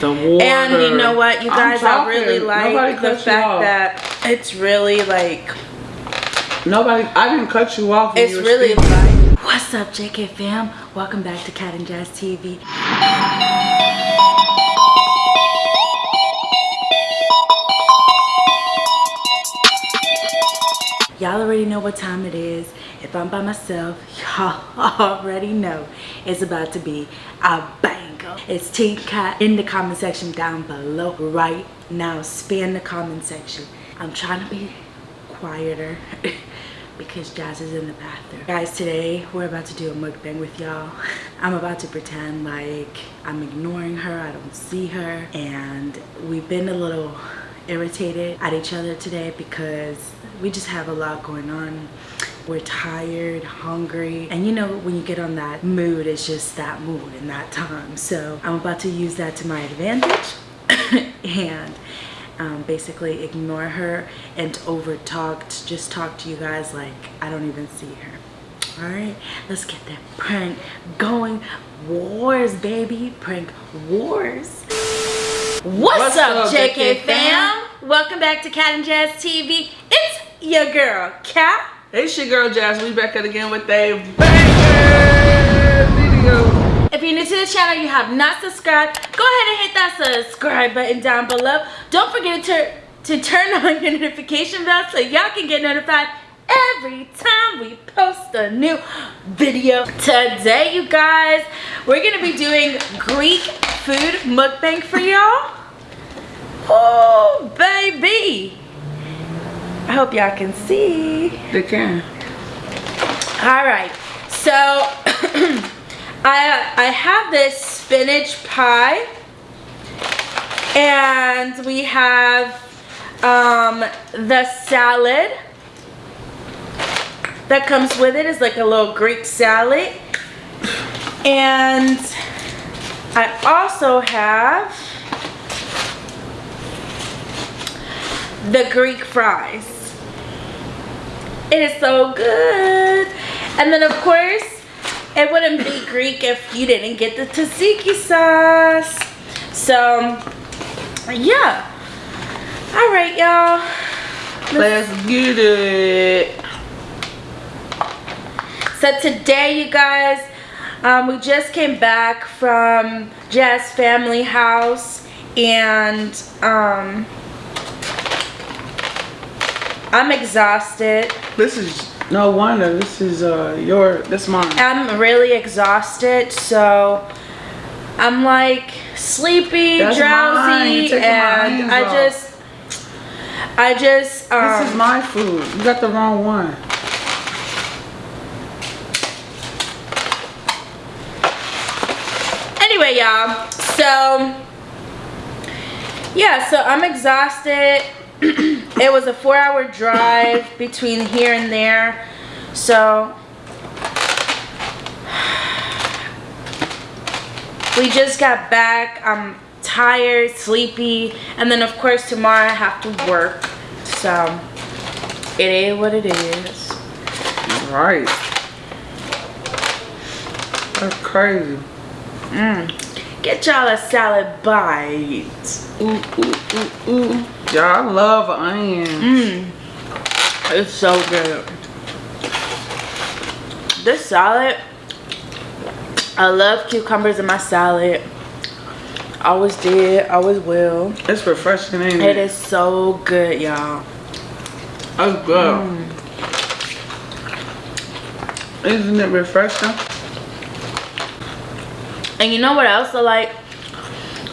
The water. And you know what, you guys, I talking. really Nobody like the fact off. that it's really like Nobody, I didn't cut you off. when It's you were really speaking. like, what's up, JK fam? Welcome back to Cat and Jazz TV. Y'all already know what time it is. If I'm by myself, y'all already know it's about to be a It's Team Cat in the comment section down below right now. Spam the comment section. I'm trying to be quieter because Jazz is in the bathroom. Guys, today we're about to do a mukbang with y'all. I'm about to pretend like I'm ignoring her, I don't see her, and we've been a little irritated at each other today because we just have a lot going on. We're tired, hungry, and you know when you get on that mood, it's just that mood and that time. So I'm about to use that to my advantage and um, basically ignore her and over talk just talk to you guys like I don't even see her. All right let's get that prank going. Wars baby prank wars. What's, What's up, up, JK, JK fam? welcome back to Cat and Jazz TV it's your girl Cat It's your girl Jazz. We back at again with a video. If you're new to the channel, you have not subscribed, go ahead and hit that subscribe button down below. Don't forget to, to turn on your notification bell so y'all can get notified every time we post a new video. Today, you guys, we're gonna be doing Greek food mukbang for y'all. Oh, baby. I hope y'all can see. They can. All right, so I I have this spinach pie, and we have um, the salad that comes with it is like a little Greek salad, and I also have the Greek fries. It is so good. And then of course, it wouldn't be Greek if you didn't get the tzatziki sauce. So, yeah. All right, y'all. Let's get it. So today, you guys, um, we just came back from Jazz family house and um, I'm exhausted. This is no wonder. This is uh your. This mine. I'm really exhausted, so I'm like sleepy, That's drowsy, You're taking my and I just, I just, um, This is my food. You got the wrong one. anyway, y'all. So, yeah, so I'm exhausted. it was a four-hour drive between here and there, so we just got back. I'm tired, sleepy, and then of course tomorrow I have to work. So it is what it is. Right. That's crazy. Mm. Get y'all a salad bite. Ooh, ooh, ooh, ooh. Y'all, I love onions. Mmm. It's so good. This salad, I love cucumbers in my salad. Always did, always will. It's refreshing, ain't It it? is so good, y'all. That's good. Isn't it refreshing? And you know what else I like?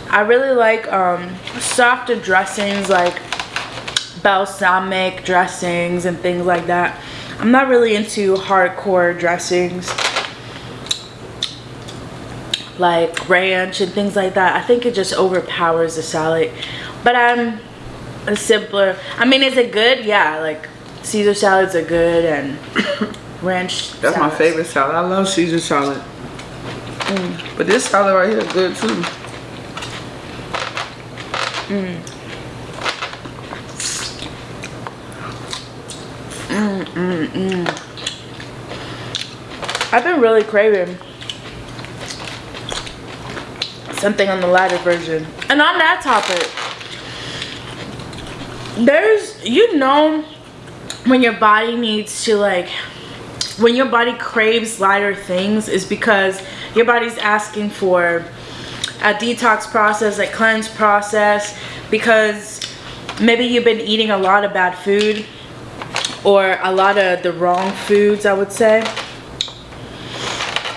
I really like um, softer dressings like balsamic dressings and things like that. I'm not really into hardcore dressings like ranch and things like that. I think it just overpowers the salad. But I'm a simpler. I mean, is it good? Yeah, like Caesar salads are good and ranch. That's my favorite salad. I love Caesar salad. Mm. But this salad right here is good too. Mm. Mm, mm, I've been really craving something on the lighter version. And on that topic, there's, you know, when your body needs to like, when your body craves lighter things is because your body's asking for a detox process, a cleanse process, because maybe you've been eating a lot of bad food or a lot of the wrong foods, I would say.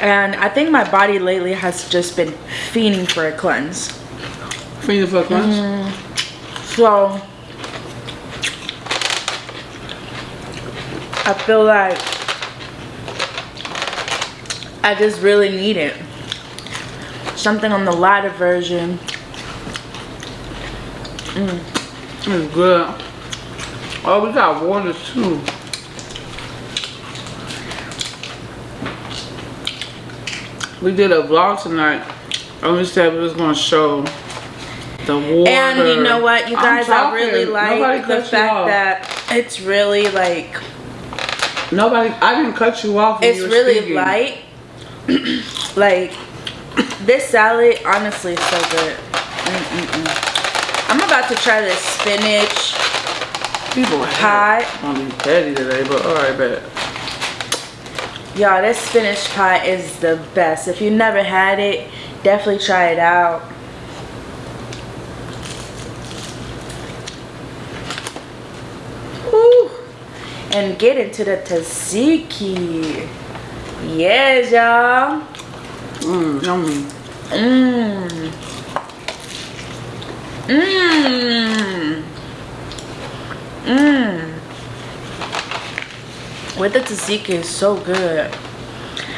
And I think my body lately has just been fiending for a cleanse. Fiending for a cleanse? Mm. So, I feel like I just really need it. Something on the lighter version. Mm. It's good. Oh, we got water too. We did a vlog tonight. And we said we was gonna show the water. And you know what, you guys, I really Nobody like the fact that it's really like Nobody, I didn't cut you off. it's you really speaking. light. like this salad, honestly, is so good. Mm-mm-mm. I'm about to try this spinach People pie. I'm gonna be petty today, but alright, bet. Y'all, this spinach pie is the best. If you never had it, definitely try it out. Woo. And get into the tzatziki. Yes, y'all. Mmm, yummy. Mmm. Mmm. Mmm. With the tzatziki is so good.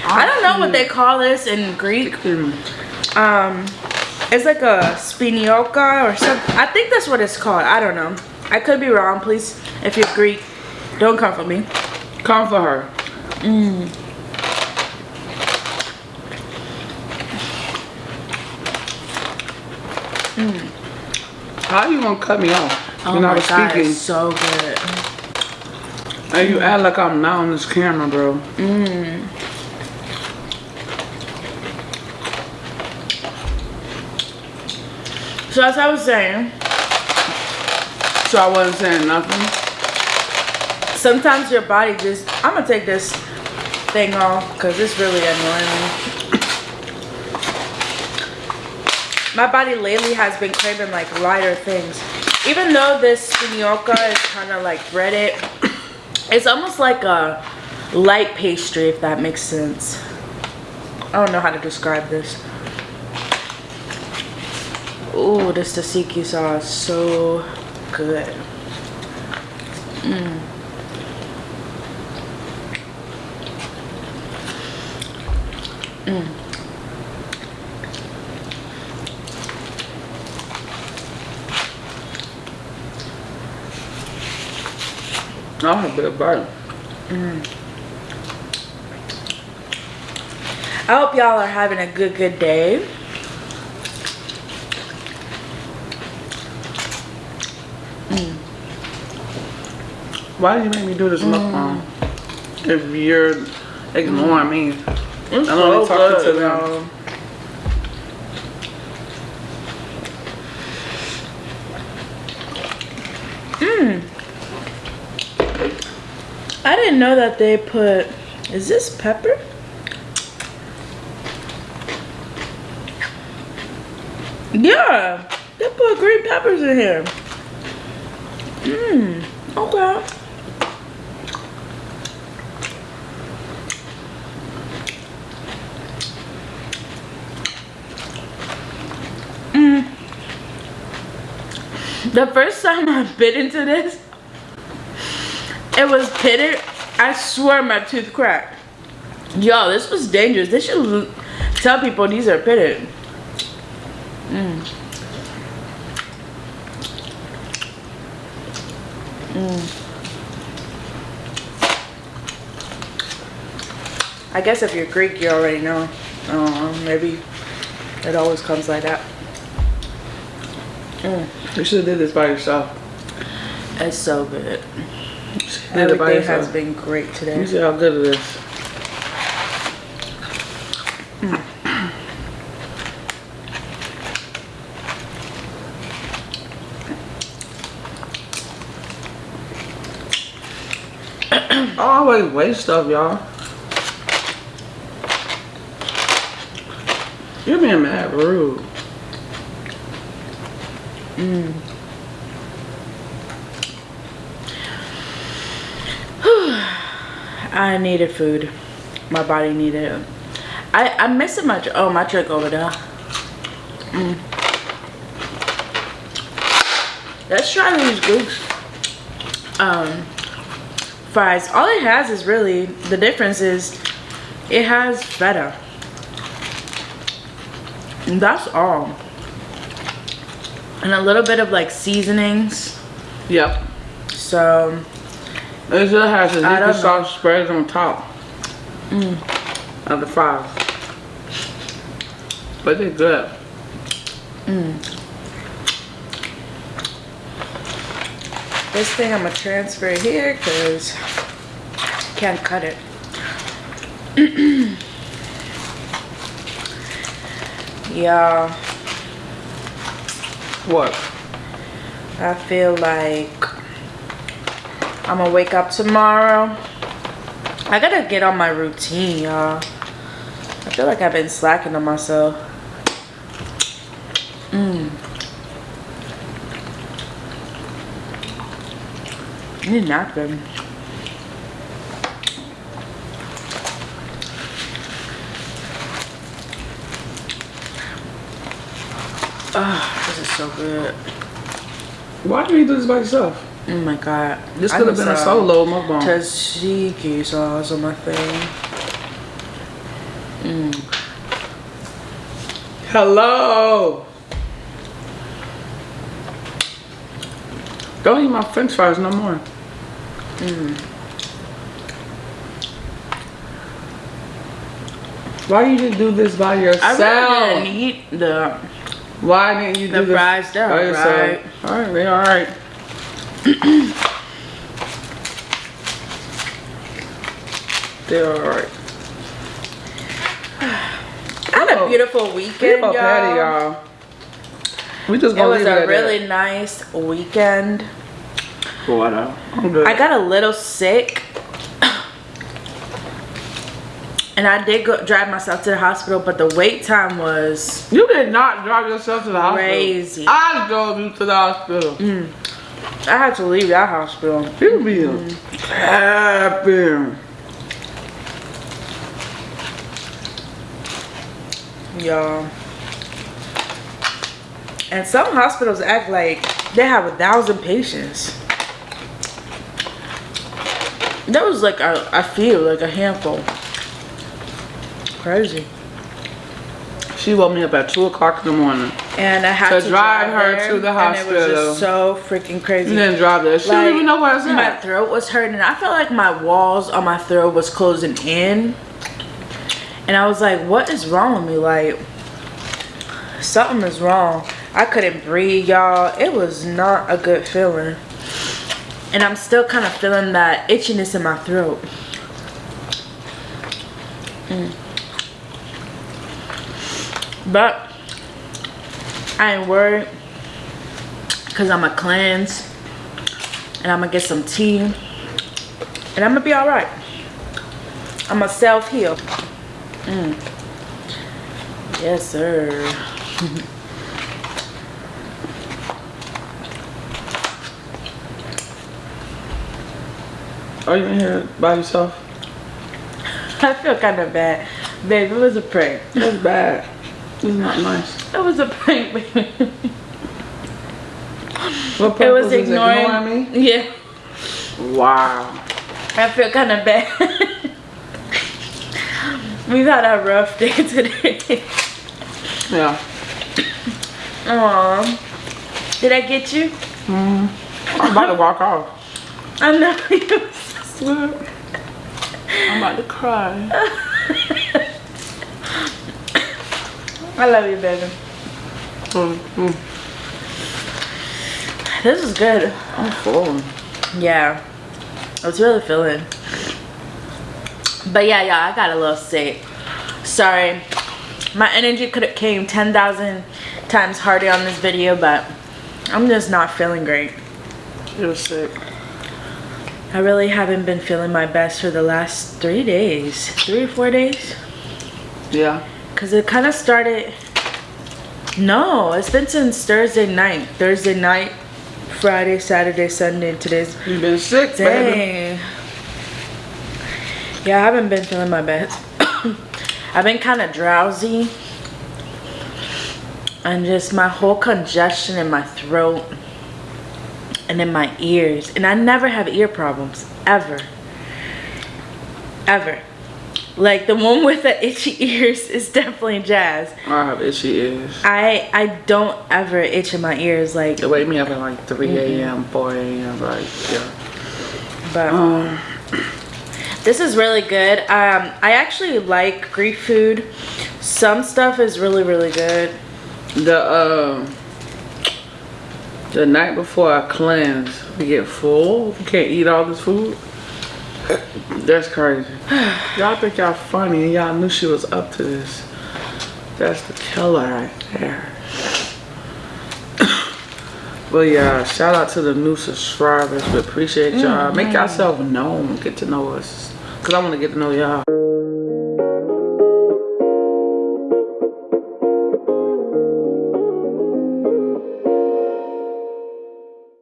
I don't know what they call this in Greek. Um, it's like a spinioka or something. I think that's what it's called. I don't know. I could be wrong. Please, if you're Greek, don't come for me. Come for her. Mmm. Mm. How you gonna cut me off Oh when I was god, speaking? so good. And you act like I'm not on this camera, bro. Mmm. So as I was saying, So I wasn't saying nothing. sometimes your body just I'm gonna take this thing off because it's really annoying me. My body lately has been craving like lighter things. Even though this spinioka is kind of like breaded, it's almost like a light pastry if that makes sense. I don't know how to describe this. Ooh, this tzatziki sauce so good. Mm. Mm. I'll have a bit of bite. I hope y'all are having a good, good day. Mm. Why did you make me do this Mm. mukbang? If you're ignoring me. Mm. It's I'm only so talking good, to them. Mmm. I didn't know that they put. Is this pepper? Yeah, they put green peppers in here. Mmm. Okay. Mm. The first time I bit into this, it was pitted. I swear my tooth cracked. Yo, this was dangerous. They should tell people these are pitted. Mm. Mm. I guess if you're Greek, you already know. Uh, maybe it always comes like that. Mm. You should have did this by yourself. It's so good. Everything has been great today. You see how good it is. I always waste stuff, y'all. You're being mad rude. Mmm. I needed food. My body needed it. I, I'm missing my, oh, my drink over there. Mm. Let's try these goose um, fries. All it has is really, the difference is it has feta. And that's all. And a little bit of like seasonings. Yep. So, It just has liquid don't sauce spread on top Mm. of the fries. But they're good. this thing I'm gonna transfer here because can't cut it. yeah, What? I feel like I'm gonna wake up tomorrow. I gotta get on my routine, y'all. I feel like I've been slacking on myself. Mm. I need a napkin. Ah, this is so good. Why do you do this by yourself? Oh my god. This could have been a uh, solo mukbang. Tzatziki sauce on my thing. Hello. Don't eat my french fries no more. Why you didn't do this by I yourself? really didn't eat the Why didn't you do The this fries, by yourself? alright. Alright, they alright. they're alright. I had a oh, beautiful weekend, y'all. y'all. We just It gonna was leave a at really nice weekend. that. Whatever. I'm. I got a little sick. And I did go drive myself to the hospital, but the wait time was You did not drive yourself to the hospital. Crazy. I drove you to the hospital. Mm. I had to leave that hospital. You be mm-hmm. happy. Y'all. And some hospitals act like they have a thousand patients. That was like a, I feel like a handful. Crazy. She woke me up at 2 o'clock in the morning. And I had To to, drive her there, to the And it was hospital. just so freaking crazy. You didn't drive there. She Like, don't even know where it's My at. throat was hurting. And I felt like my walls on my throat was closing in. And I was like, what is wrong with me? Like, something is wrong. I couldn't breathe, y'all. It was not a good feeling. And I'm still kind of feeling that itchiness in my throat. Mm. But I ain't worried because I'm going to cleanse and I'm going to get some tea and I'm going to be all right. I'm going to self heal. Mm. Yes, sir. Are you in here by yourself? I feel kind of bad. Babe, it was a prank. That's bad. It's not nice. It was a prank, baby. What It was ignoring, me? Yeah. Wow. I feel kind of bad. We've had a rough day today. Yeah. Aw. Did I get you? Mm-hmm. I'm about to walk off. I know you. I'm about to cry. I love you, baby. Mm-hmm. This is good. I'm full. Yeah. I was really feeling. But yeah, y'all, I got a little sick. Sorry. My energy could have came 10,000 times harder on this video, but I'm just not feeling great. You're sick. I really haven't been feeling my best for the last three days, three or four days. Yeah. Cause it kind of started. No, it's been since Thursday night. Thursday night, Friday, Saturday, Sunday. and Today's You been sick, baby. dang. Yeah, I haven't been feeling my best. I've been kind of drowsy, and just my whole congestion in my throat and in my ears. And I never have ear problems ever, ever. Like the one with the itchy ears is definitely Jazz. I have itchy ears. I I don't ever itch in my ears like They wake me up at like 3 a.m., 4 a.m. Like, yeah. but Um, this is really good. Um I actually like Greek food. Some stuff is really really good. the um, the night before I cleanse, we get full. We can't eat all this food. That's crazy. y'all think y'all funny and y'all knew she was up to this. That's the killer right there. But yeah, shout out to the new subscribers. We appreciate y'all. Make mm-hmm. yourself known. Get to know us. Cause I want to get to know y'all.